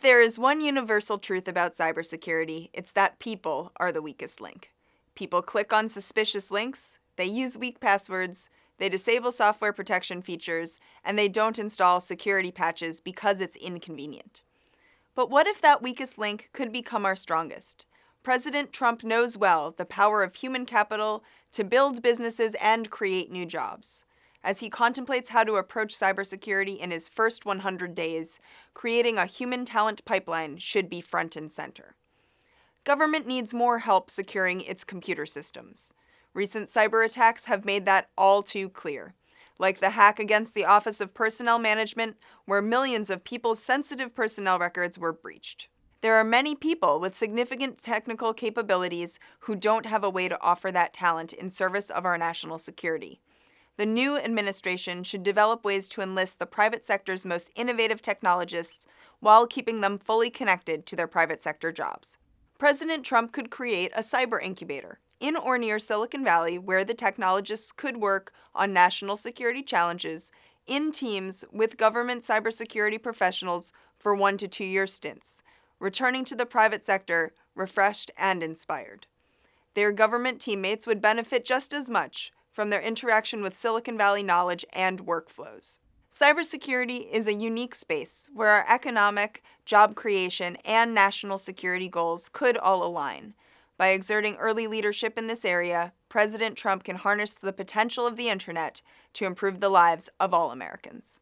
there is one universal truth about cybersecurity, it's that people are the weakest link. People click on suspicious links, they use weak passwords, they disable software protection features, and they don't install security patches because it's inconvenient. But what if that weakest link could become our strongest? President Trump knows well the power of human capital to build businesses and create new jobs. As he contemplates how to approach cybersecurity in his first 100 days, creating a human talent pipeline should be front and center. Government needs more help securing its computer systems. Recent cyber attacks have made that all too clear, like the hack against the Office of Personnel Management, where millions of people's sensitive personnel records were breached. There are many people with significant technical capabilities who don't have a way to offer that talent in service of our national security. The new administration should develop ways to enlist the private sector's most innovative technologists while keeping them fully connected to their private sector jobs. President Trump could create a cyber incubator in or near Silicon Valley where the technologists could work on national security challenges in teams with government cybersecurity professionals for one to two year stints, returning to the private sector refreshed and inspired. Their government teammates would benefit just as much from their interaction with Silicon Valley knowledge and workflows. Cybersecurity is a unique space where our economic, job creation, and national security goals could all align. By exerting early leadership in this area, President Trump can harness the potential of the internet to improve the lives of all Americans.